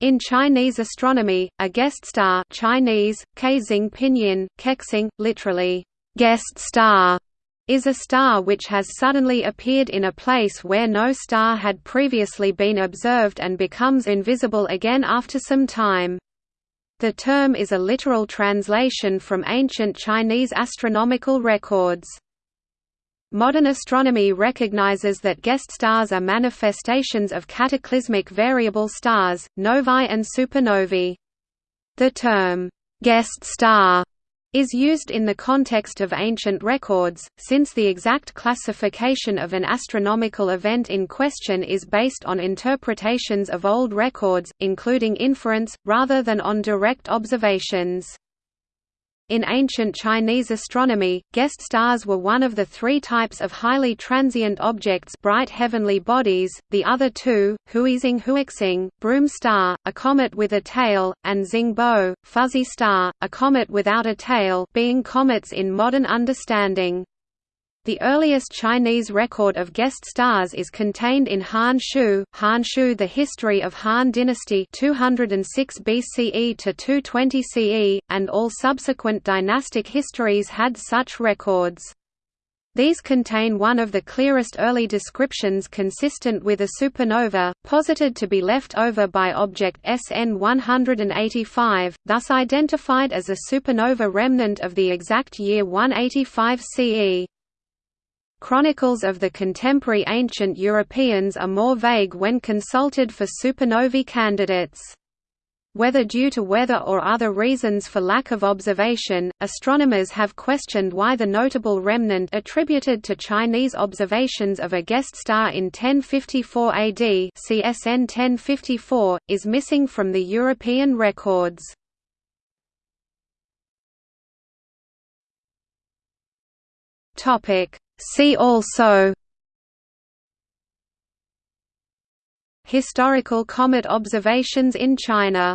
In Chinese astronomy, a guest star Chinese, Kexing Pinyin, Kexing, literally, guest star, is a star which has suddenly appeared in a place where no star had previously been observed and becomes invisible again after some time. The term is a literal translation from ancient Chinese astronomical records. Modern astronomy recognizes that guest stars are manifestations of cataclysmic variable stars, novae and supernovae. The term, guest star, is used in the context of ancient records, since the exact classification of an astronomical event in question is based on interpretations of old records, including inference, rather than on direct observations. In ancient Chinese astronomy, guest stars were one of the three types of highly transient objects bright heavenly bodies, the other two, Huizing Huixing, broom star, a comet with a tail, and Xingbo, fuzzy star, a comet without a tail being comets in modern understanding. The earliest Chinese record of guest stars is contained in Han Shu, Han Shu The History of Han Dynasty 206 BCE to 220 CE, and all subsequent dynastic histories had such records. These contain one of the clearest early descriptions consistent with a supernova, posited to be left over by object SN 185, thus identified as a supernova remnant of the exact year 185 CE. Chronicles of the contemporary ancient Europeans are more vague when consulted for supernovae candidates. Whether due to weather or other reasons for lack of observation, astronomers have questioned why the notable remnant attributed to Chinese observations of a guest star in 1054 AD CSN 1054, is missing from the European records. See also Historical comet observations in China